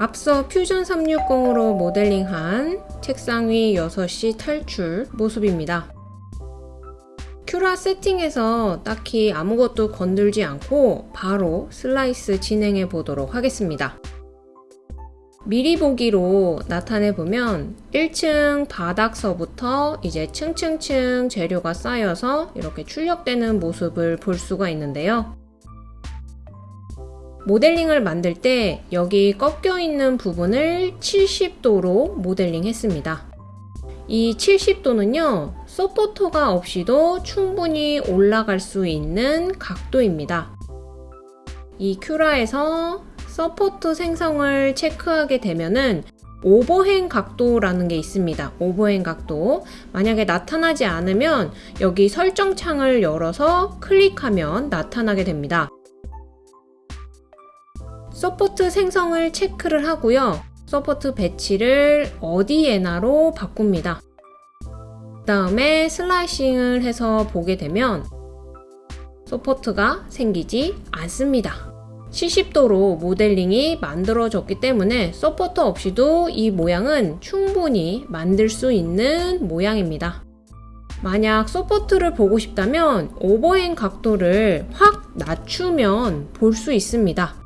앞서 퓨전 360으로 모델링한 책상 위 6시 탈출 모습입니다. Cura 세팅에서 딱히 아무것도 건들지 않고 바로 슬라이스 진행해 보도록 하겠습니다. 미리 보기로 나타내 보면 1층 바닥서부터 이제 층층층 재료가 쌓여서 이렇게 출력되는 모습을 볼 수가 있는데요. 모델링을 만들 때 여기 꺾여 있는 부분을 70도로 모델링 했습니다. 이 70도는요, 서포터가 없이도 충분히 올라갈 수 있는 각도입니다. 이 Cura에서 support 생성을 체크하게 되면은 overhang 각도라는 게 있습니다. overhang 각도. 만약에 나타나지 않으면 여기 설정 창을 열어서 클릭하면 나타나게 됩니다. support 생성을 체크를 하고요. support 배치를 어디에나로 바꿉니다. 그 다음에 slicing을 해서 보게 되면 support가 생기지 않습니다. 70도로 모델링이 만들어졌기 때문에 서포터 없이도 이 모양은 충분히 만들 수 있는 모양입니다. 만약 support를 보고 싶다면 overhang 각도를 확 낮추면 볼 수 있습니다.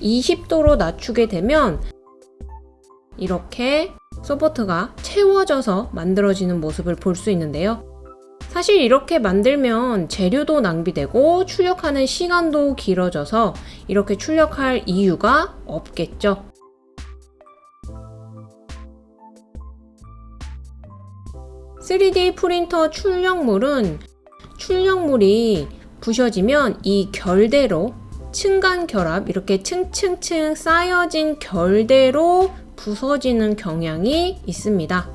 20도로 낮추게 되면 이렇게 support가 채워져서 만들어지는 모습을 볼 수 있는데요. 사실 이렇게 만들면 재료도 낭비되고 출력하는 시간도 길어져서 이렇게 출력할 이유가 없겠죠. (3D) 프린터 출력물은 출력물이 부셔지면 이 결대로 층간 결합 이렇게 층층층 쌓여진 결대로 부서지는 경향이 있습니다.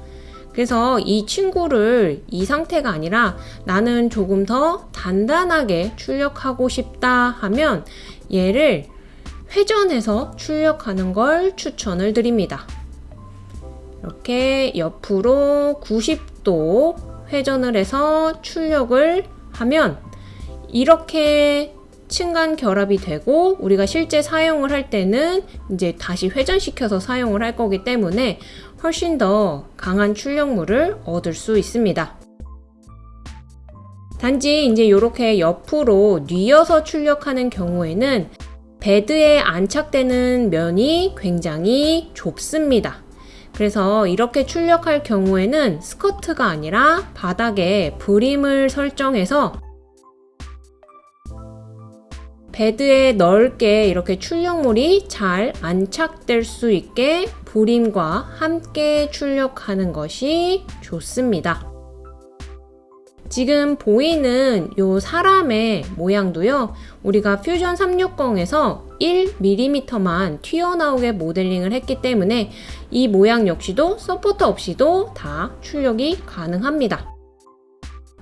그래서 이 친구를 이 상태가 아니라 나는 조금 더 단단하게 출력하고 싶다 하면 얘를 회전해서 출력하는 걸 추천을 드립니다. 이렇게 옆으로 90도 회전을 해서 출력을 하면 이렇게 층간 결합이 되고 우리가 실제 사용을 할 때는 이제 다시 회전시켜서 사용을 할 거기 때문에 훨씬 더 강한 출력물을 얻을 수 있습니다. 단지 이제 이렇게 옆으로 뉘어서 출력하는 경우에는 베드에 안착되는 면이 굉장히 좁습니다. 그래서 이렇게 출력할 경우에는 스커트가 아니라 바닥에 브림을 설정해서 베드에 넓게 이렇게 출력물이 잘 안착될 수 있게 브림과 함께 출력하는 것이 좋습니다. 지금 보이는 이 사람의 모양도요. 우리가 퓨전 360에서 1mm만 튀어나오게 모델링을 했기 때문에 이 모양 역시도 서포터 없이도 다 출력이 가능합니다.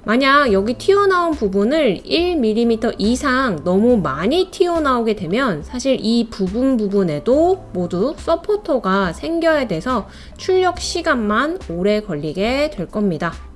만약 여기 튀어나온 부분을 1mm 이상 너무 많이 튀어나오게 되면 사실 이 부분 부분에도 모두 서포터가 생겨야 돼서 출력 시간만 오래 걸리게 될 겁니다.